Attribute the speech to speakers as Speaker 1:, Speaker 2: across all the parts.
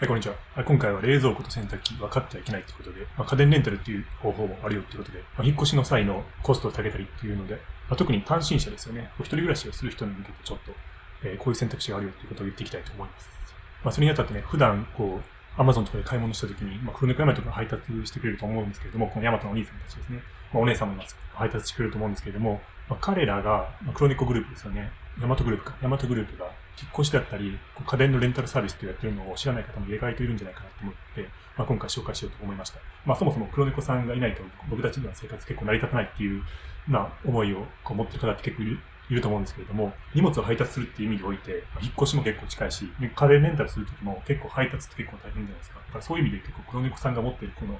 Speaker 1: はい、こんにちは。今回は冷蔵庫と洗濯機分かってはいけないということで、まあ、家電レンタルっていう方法もあるよということで、まあ、引っ越しの際のコストを下げたりっていうので、まあ、特に単身者ですよね。お一人暮らしをする人に向けてちょっと、えー、こういう選択肢があるよということを言っていきたいと思います。まあ、それにあたってね、普段こう、アマゾンとかで買い物したときに、まあ、黒猫ヤマトが配達してくれると思うんですけれども、このヤマトのお兄さんたちですね。まあ、お姉さんも。配達してくれると思うんですけれども、まあ、彼らが、まあ、黒猫グループですよね。ヤマトグループか。ヤマトグループが引っ越しだったり、家電のレンタルサービスとやってるのを知らない方も意外といるんじゃないかなと思って、まあ、今回紹介しようと思いました。まあ、そもそも黒猫さんがいないと僕たちの生活結構成り立たないっていう、まあ、思いをこう持ってる方って結構いるいると思うんですけれども、荷物を配達するっていう意味において、引っ越しも結構近いし、家電レンタルするときも結構配達って結構大変じゃないですか。だからそういう意味で結構黒猫さんが持ってるこの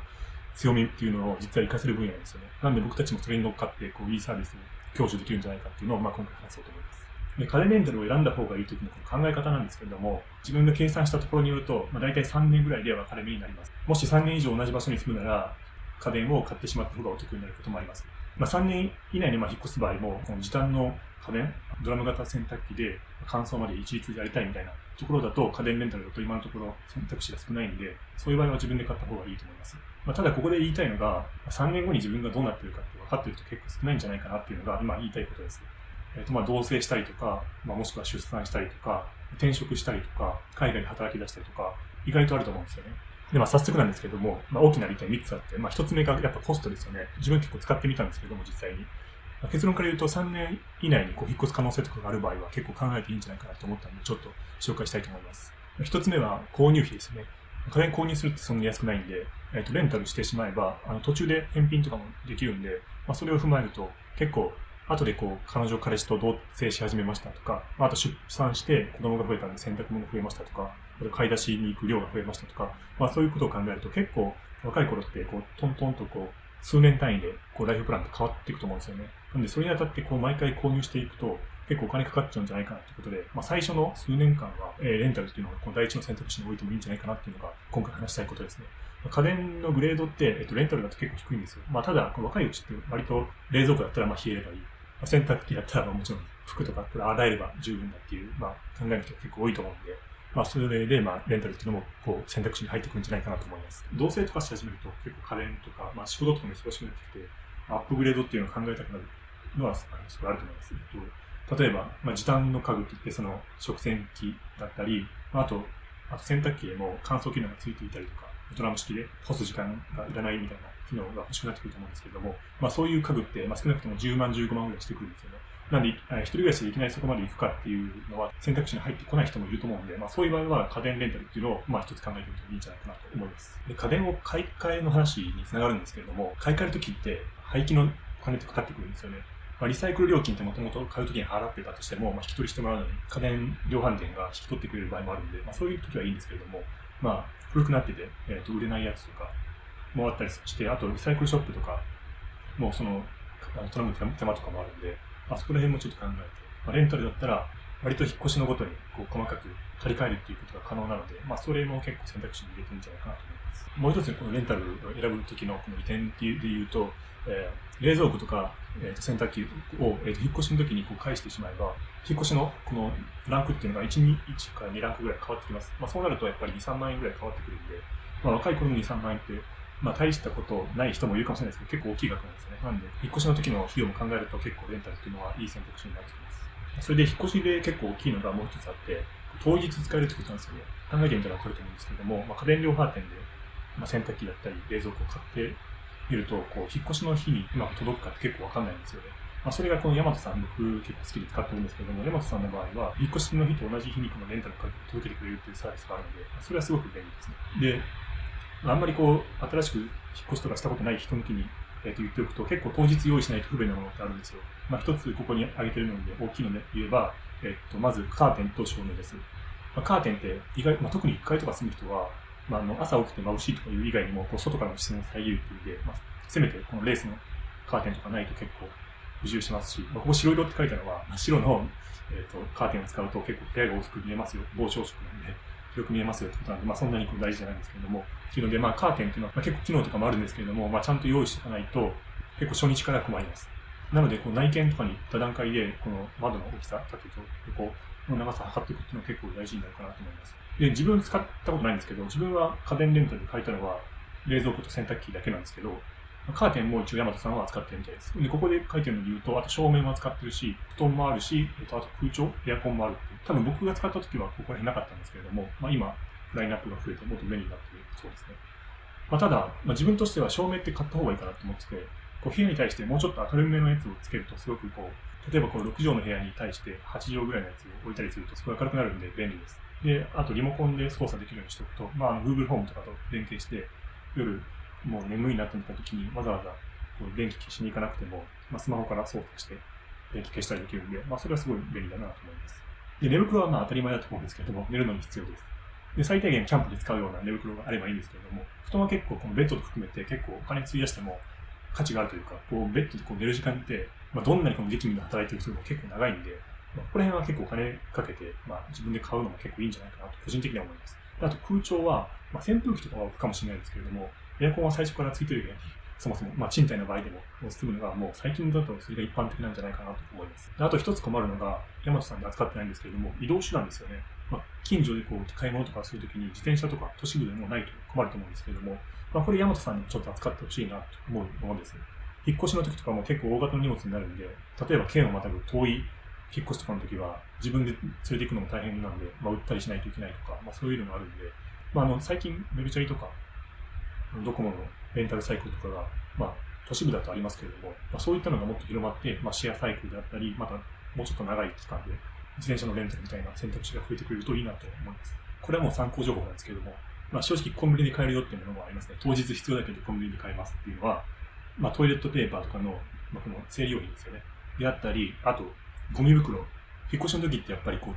Speaker 1: 強みっていうのを実は活かせる分野なんですよね。なんで僕たちもそれに乗っかって、こう、いいサービスを享受できるんじゃないかっていうのを、まあ、今回話そうと思います。で、家電レンタルを選んだ方がいいときの考え方なんですけれども、自分が計算したところによると、まあ、大体3年ぐらいで分かれ目になります。もし3年以上同じ場所に住むなら、家電を買ってしまった方がお得になることもあります。まあ、3年以内にまあ引っ越す場合も、この時短の家電、ドラム型洗濯機で乾燥まで一律でやりたいみたいなところだと、家電レンタルだと今のところ選択肢が少ないんで、そういう場合は自分で買った方がいいと思います。まあ、ただここで言いたいのが、3年後に自分がどうなってるかって分かってる人結構少ないんじゃないかなっていうのが今言いたいことです。え、ー、とまあ同棲したりとか、まあ、もしくは出産したりとか、転職したりとか、海外で働き出したりとか、意外とあると思うんですよね。で、まあ、早速なんですけども、まあ、大きな利点3つあって、まあ、1つ目がやっぱコストですよね。自分結構使ってみたんですけども、実際に。結論から言うと3年以内にこう引っ越す可能性とかがある場合は結構考えていいんじゃないかなと思ったので、ちょっと紹介したいと思います。1つ目は購入費ですね。家電購入するってそんなに安くないんで、え、ー、と、レンタルしてしまえば、あの、途中で返品とかもできるんで、まあ、それを踏まえると、結構、後でこう、彼女、彼氏と同棲し始めましたとか、あと出産して子供が増えたんで洗濯物が増えましたとか、あと買い出しに行く量が増えましたとか、まあそういうことを考えると結構若い頃ってこう、トントンとこう、数年単位でこうライフプランって変わっていくと思うんですよね。なんでそれにあたってこう毎回購入していくと結構お金かかっちゃうんじゃないかなということで、まあ最初の数年間は、えー、レンタルっていうのがこの第一の選択肢に置いてもいいんじゃないかなっていうのが今回話したいことですね。家電のグレードって、えっと、レンタルだと結構低いんですよ。まあ、ただ、若いうちって割と冷蔵庫だったらまあ冷えればいい。洗濯機だったらもちろん服とか洗えれば十分だっていう、まあ、考える人が結構多いと思うんで、まあ、それで、まあ、レンタルっていうのも、こう、選択肢に入ってくるんじゃないかなと思います。同棲とかし始めると、結構家電とか、まあ、仕事とかも忙しくなってきて、アップグレードっていうのを考えたくなるのは、すごいあると思います。えっと、例えば、まあ、時短の家具って言って、その、食洗機だったり、あと、あと洗濯機でも乾燥機能がついていたりとか、ドラム式で干す時間がいらないみたいな機能が欲しくなってくると思うんですけれども、まあそういう家具って、まあ少なくとも10万、15万ぐらいしてくるんですよね。なんで、一人暮らしでいきなりそこまで行くかっていうのは選択肢に入ってこない人もいると思うんで、まあそういう場合は家電レンタルっていうのを、まあ一つ考えてみてもいいんじゃないかなと思います。で家電を買い替えの話につながるんですけれども、買い替えるときって廃棄のお金ってかかってくるんですよね。まあ、リサイクル料金ってもともと買うときに払ってたとしても、まあ、引き取りしてもらうのに家電量販店が引き取ってくれる場合もあるんで、まあ、そういうときはいいんですけれども、まあ、古くなってて、えー、と売れないやつとかもあったりして、あとリサイクルショップとか、もうその、頼む手間とかもあるんで、あそこら辺もちょっと考えて、まあ、レンタルだったら、割と引っ越しのごとにこう細かく借り換えるっていうことが可能なので、まあ、それも結構選択肢に入れてるんじゃないかなと思います。もう一つ、このレンタルを選ぶ時のこの利点で言うと、えー、冷蔵庫とか、えー、と洗濯機を、えー、と引っ越しの時にこう返してしまえば、引っ越しのこのランクっていうのが1、2、1から2ランクぐらい変わってきます。まあ、そうなるとやっぱり2、3万円ぐらい変わってくるんで、まあ、若い頃の2、3万円ってまあ、大したことない人もいるかもしれないですけど、結構大きい額なんですね。なんで、引っ越しの時の費用も考えると結構レンタルっていうのはいい選択肢になってきます。それで、引っ越しで結構大きいのがもう一つあって、当日使えるってことなんですよね。考えてみたらわかると思うんですけども、まあ、家電量販店で、まあ、洗濯機だったり、冷蔵庫を買ってみると、こう、引っ越しの日にうまく届くかって結構わかんないんですよね。まあ、それがこのヤマトさん、僕結構好きで使ってるんですけども、ヤマトさんの場合は、引っ越しの日と同じ日にこのレンタルを届けてくれるっていうサービスがあるので、それはすごく便利ですね。で、あんまりこう、新しく引っ越しとかしたことない人向きに、えー、と言っておくと、結構当日用意しないと不便なものってあるんですよ。まあ、一つここに挙げてるので、大きいので言えば、えっ、ー、と、まずカーテンと照明です。まあ、カーテンって意外、まあ、特に1階とか住む人は、まあ、あの朝起きて眩しいとかいう以外にも、こう外からの視線を遮るっていう意味で、まあ、せめてこのレースのカーテンとかないと結構不自由しますし、まあ、ここ白色って書いたのは、真っ白の、えーと、カーテンを使うと結構部屋が大きく見えますよ。防照色なんで、よく見えますよってことなんで、まあ、そんなに大事じゃないんですけれども、っていうので、まあ、カーテンっていうのは、まあ、結構機能とかもあるんですけれども、まあ、ちゃんと用意しておかないと、結構初日から困ります。なので、こう内見とかに行った段階で、この窓の大きさ、縦と横の長さを測っていくっていうのは結構大事になるかなと思います。で、自分使ったことないんですけど、自分は家電レンタルで借りたのは、冷蔵庫と洗濯機だけなんですけど、カーテンも一応大和さんは扱ってるみたいです。で、ここで書いてるので言うと、あと照明も扱ってるし、布団もあるし、えっと、あと空調、エアコンもあるっていう。多分僕が使った時はここら辺なかったんですけれども、まあ今、ラインナップが増えてもっと便利になってるそうですね。まあ、ただ、まあ、自分としては照明って買った方がいいかなと思ってて、こう部屋に対してもうちょっと明るめのやつをつけるとすごくこう、例えばこの6畳の部屋に対して8畳ぐらいのやつを置いたりするとすごい明るくなるんで便利です。で、あとリモコンで操作できるようにしておくと、まあ、あの Google ホームとかと連携して、夜もう眠いなと思った時にわざわざ電気消しに行かなくても、まあ、スマホから操作して電気消したりできるんで、まあ、それはすごい便利だなと思います。で、寝袋はまあ当たり前だと思うんですけれども、寝るのに必要です。で、最低限キャンプで使うような寝袋があればいいんですけれども、布団は結構このベッドと含めて結構お金費やしても価値があるというか、こうベッドでこう寝る時間って、まあ、どんなにこの激務で働いてる人も結構長いんで、まあ、ここら辺は結構お金かけて、まあ、自分で買うのも結構いいんじゃないかなと個人的には思います。あと空調は、まあ、扇風機とかは置くかもしれないですけれども、エアコンは最初からついてるように、そもそも、まあ、賃貸の場合でも、済むのが、もう最近だとそれが一般的なんじゃないかなと思います。あと一つ困るのが、山本さんで扱ってないんですけれども、移動手段ですよね。まあ、近所でこう買い物とかするときに自転車とか都市部でもないと困ると思うんですけれども、まあ、これ山本さんにちょっと扱ってほしいなと思うものです。引っ越しの時とかも結構大型の荷物になるんで、例えば県をまたぐ遠い引っ越しとかの時は自分で連れて行くのも大変なんで、まあ、売ったりしないといけないとか、まあ、そういうのがあるんで、まあ、あの最近、メルチャリとか、ドコモのレンタルサイクルとかが、まあ、都市部だとありますけれども、まあ、そういったのがもっと広まって、まあ、シェアサイクルであったり、またもうちょっと長い期間で自転車のレンタルみたいな選択肢が増えてくれるといいなと思います。これはもう参考情報なんですけれども、まあ、正直コンビニで買えるよっていうものもありますね。当日必要だけどコンビニで買えますっていうのは、まあ、トイレットペーパーとかの、まあ、この生理用品ですよね。であったり、あと、ゴミ袋。引っ越しの時ってやっぱりこう、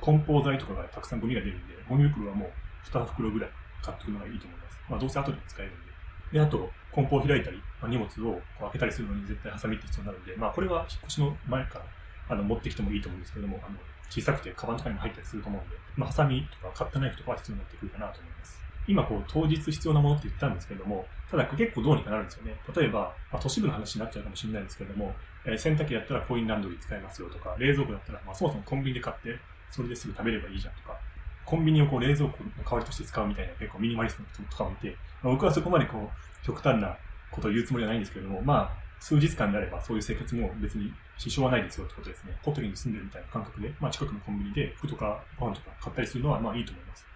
Speaker 1: 梱包材とかがたくさんゴミが出るんで、ゴミ袋はもう2袋ぐらい買っておくのがいいと思います。まあ、どうせ後で使えるんで。で、あと、梱包を開いたり、まあ、荷物をこう開けたりするのに絶対ハサミって必要になるんで、まあ、これは引っ越しの前からあの持ってきてもいいと思うんですけども、あの小さくてカバンとかにも入ったりすると思うんで、まあ、ハサミとかカッターナイフとかは必要になってくるかなと思います。今こう当日必要なものって言ったんですけれども、ただ結構どうにかなるんですよね。例えば、まあ、都市部の話になっちゃうかもしれないですけれども、えー、洗濯機だったらコインランドリー使えますよとか、冷蔵庫だったら、まあ、そもそもコンビニで買って、それですぐ食べればいいじゃんとか、コンビニをこう冷蔵庫の代わりとして使うみたいな結構ミニマリストの人とかもいて、まあ、僕はそこまでこう極端なことを言うつもりはないんですけれども、まあ、数日間であればそういう生活も別に支障はないですよってことですね。ホテルに住んでるみたいな感覚で、まあ、近くのコンビニで服とかパンとか買ったりするのはまあいいと思います。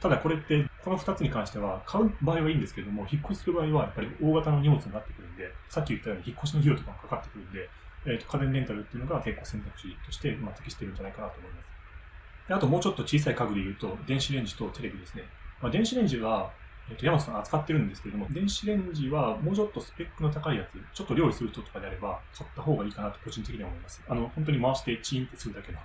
Speaker 1: ただこれって、この2つに関しては、買う場合はいいんですけれども、引っ越しする場合は、やっぱり大型の荷物になってくるんで、さっき言ったように引っ越しの費用とかもかかってくるんで、え、ー、と、家電レンタルっていうのが結構選択肢として、まあ、適してるんじゃないかなと思います。であともうちょっと小さい家具で言うと、電子レンジとテレビですね。まあ、電子レンジは、えっ、と、山本さん扱ってるんですけれども、電子レンジはもうちょっとスペックの高いやつ、ちょっと料理する人とかであれば、買った方がいいかなと個人的には思います。あの、本当に回してチーンってするだけの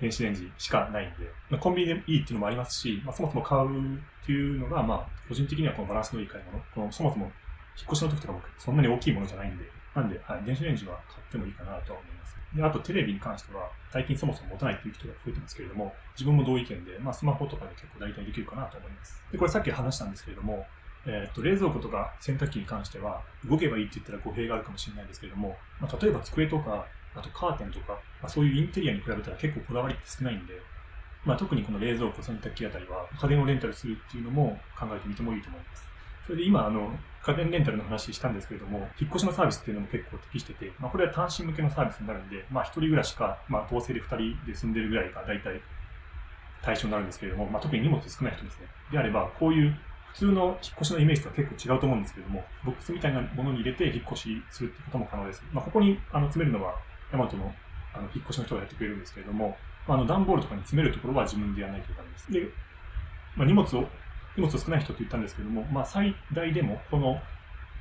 Speaker 1: 電子レンジしかないんで、まあ、コンビニでいいっていうのもありますし、まあ、そもそも買うっていうのが、まあ、個人的にはこのバランスのいい買い物。このそもそも引っ越しの時とか僕、そんなに大きいものじゃないんで、なんで、はい、電子レンジは買ってもいいかなとは思います。で、あとテレビに関しては、最近そもそも持たないっていう人が増えてますけれども、自分も同意見で、まあ、スマホとかで結構代替できるかなと思います。で、これさっき話したんですけれども、えー、っと、冷蔵庫とか洗濯機に関しては、動けばいいって言ったら語弊があるかもしれないですけれども、まあ、例えば机とかあとカーテンとか、まあ、そういうインテリアに比べたら結構こだわりって少ないんで、まあ、特にこの冷蔵庫、洗濯機あたりは家電をレンタルするっていうのも考えてみてもいいと思います。それで今、あの、家電レンタルの話したんですけれども、引っ越しのサービスっていうのも結構適してて、まあ、これは単身向けのサービスになるんで、まあ、一人暮らしか、まあ、同性で二人で住んでるぐらいが大体対象になるんですけれども、まあ、特に荷物少ない人ですね。であれば、こういう普通の引っ越しのイメージとは結構違うと思うんですけれども、ボックスみたいなものに入れて引っ越しするってことも可能です。まあ、ここにあの詰めるのは、ヤマトのあの引っ越しの人がやってくれるんですけれども、まあ、あの段ボールとかに詰めるところは自分でやらないといけないです。で、まあ、荷物を、荷物少ない人って言ったんですけども、まあ、最大でもこの、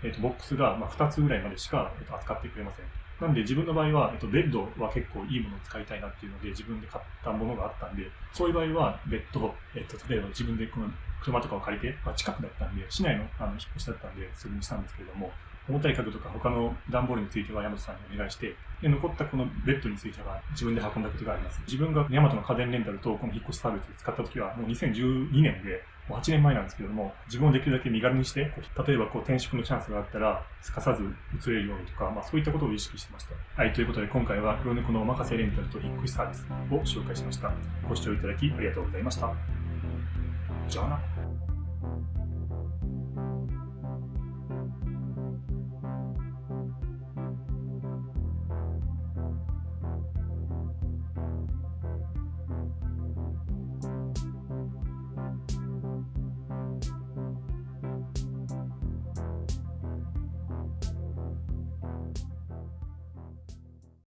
Speaker 1: えー、とボックスがま2つぐらいまでしか、えー、と扱ってくれません。なんで自分の場合は、えっと、ベッドは結構いいものを使いたいなっていうので自分で買ったものがあったんで、そういう場合はベッド、えっと、例えば自分でこの車とかを借りて、まあ、近くだったんで、市内のあの引っ越しだったんで、それにしたんですけれども、重たい家具とか他の段ボールについては山本さんにお願いして、で残ったこのベッドについては自分で運んだことがあります。自分がヤマトの家電レンタルとこの引っ越しサービスで使った時はもう2012年で、8年前なんですけれども、自分をできるだけ身軽にして、例えばこう転職のチャンスがあったら、すかさず移れるようにとか、まあそういったことを意識してました。はい、ということで今回は黒猫のお任せレンタルと引っ越しサービスを紹介しました。ご視聴いただきありがとうございました。じゃあな。